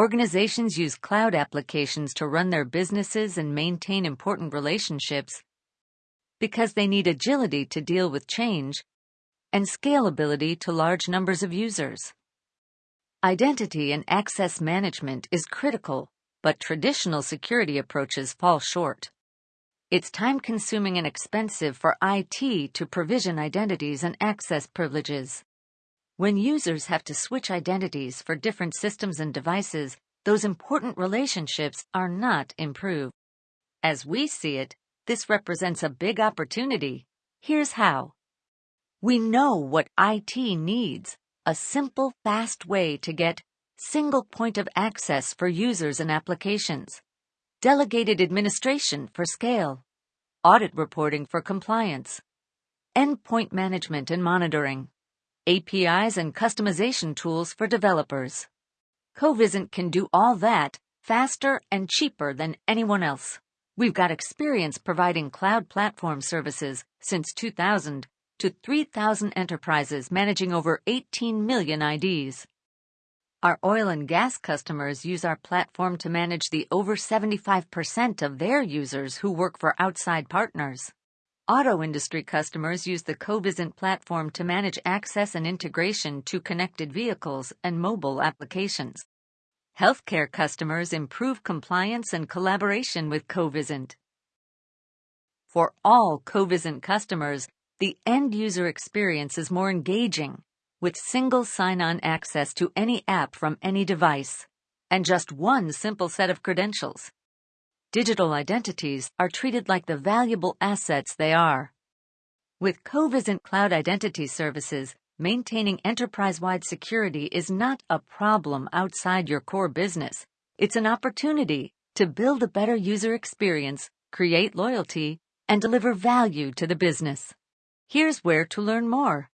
Organizations use cloud applications to run their businesses and maintain important relationships because they need agility to deal with change and scalability to large numbers of users. Identity and access management is critical, but traditional security approaches fall short. It's time-consuming and expensive for IT to provision identities and access privileges. When users have to switch identities for different systems and devices, those important relationships are not improved. As we see it, this represents a big opportunity. Here's how. We know what IT needs, a simple, fast way to get single point of access for users and applications, delegated administration for scale, audit reporting for compliance, endpoint management and monitoring, APIs and customization tools for developers. Covisint can do all that faster and cheaper than anyone else. We've got experience providing cloud platform services since 2000 to 3,000 enterprises managing over 18 million IDs. Our oil and gas customers use our platform to manage the over 75% of their users who work for outside partners. Auto industry customers use the Covisint platform to manage access and integration to connected vehicles and mobile applications. Healthcare customers improve compliance and collaboration with Covisint. For all Covisint customers, the end-user experience is more engaging, with single sign-on access to any app from any device, and just one simple set of credentials. Digital identities are treated like the valuable assets they are. With Covisint Cloud Identity Services, maintaining enterprise-wide security is not a problem outside your core business. It's an opportunity to build a better user experience, create loyalty, and deliver value to the business. Here's where to learn more.